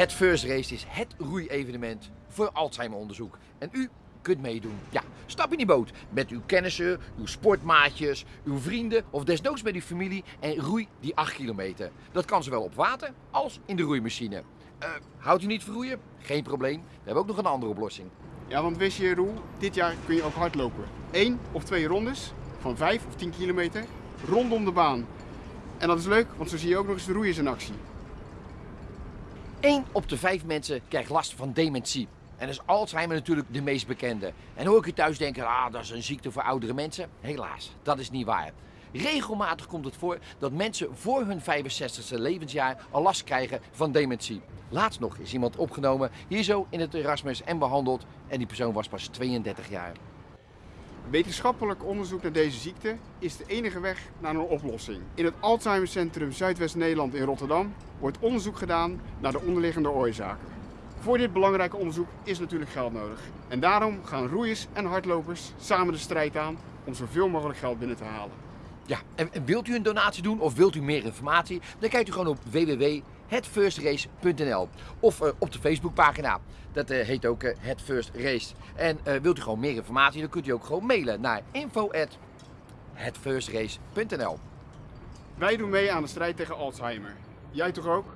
Het First Race is het roeievenement voor Alzheimer-onderzoek. En u kunt meedoen. Ja, stap in die boot met uw kennissen, uw sportmaatjes, uw vrienden of desnoods met uw familie en roei die 8 kilometer. Dat kan zowel op water als in de roeimachine. Eh, houdt u niet van roeien? Geen probleem. We hebben ook nog een andere oplossing. Ja, want wist je Roel, dit jaar kun je ook hardlopen. Eén of twee rondes van 5 of 10 kilometer rondom de baan. En dat is leuk, want zo zie je ook nog eens de roeiers in actie. 1 op de 5 mensen krijgt last van dementie. En is Alzheimer natuurlijk de meest bekende. En hoor ik u thuis denken, ah, dat is een ziekte voor oudere mensen? Helaas, dat is niet waar. Regelmatig komt het voor dat mensen voor hun 65ste levensjaar al last krijgen van dementie. Laatst nog is iemand opgenomen hier zo in het Erasmus en behandeld en die persoon was pas 32 jaar. Wetenschappelijk onderzoek naar deze ziekte is de enige weg naar een oplossing. In het Alzheimercentrum Zuidwest-Nederland in Rotterdam wordt onderzoek gedaan naar de onderliggende oorzaken. Voor dit belangrijke onderzoek is natuurlijk geld nodig. En daarom gaan roeiers en hardlopers samen de strijd aan om zoveel mogelijk geld binnen te halen. Ja, en wilt u een donatie doen of wilt u meer informatie? Dan kijkt u gewoon op www.hetfirstrace.nl of eh, op de Facebookpagina. Dat eh, heet ook eh, Het First Race. En wilt u gewoon meer informatie, dan kunt u ook gewoon mailen naar info@hetfirstrace.nl. Wij doen mee aan de strijd tegen Alzheimer. Jij toch ook?